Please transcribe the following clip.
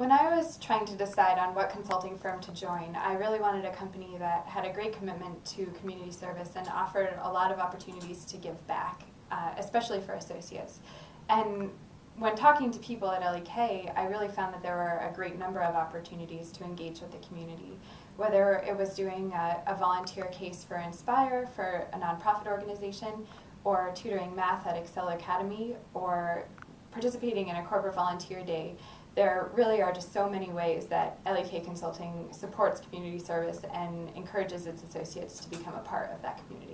When I was trying to decide on what consulting firm to join, I really wanted a company that had a great commitment to community service and offered a lot of opportunities to give back, uh, especially for associates. And when talking to people at LEK, I really found that there were a great number of opportunities to engage with the community. Whether it was doing a, a volunteer case for Inspire, for a nonprofit organization, or tutoring math at Excel Academy, or participating in a corporate volunteer day, there really are just so many ways that LEK Consulting supports community service and encourages its associates to become a part of that community.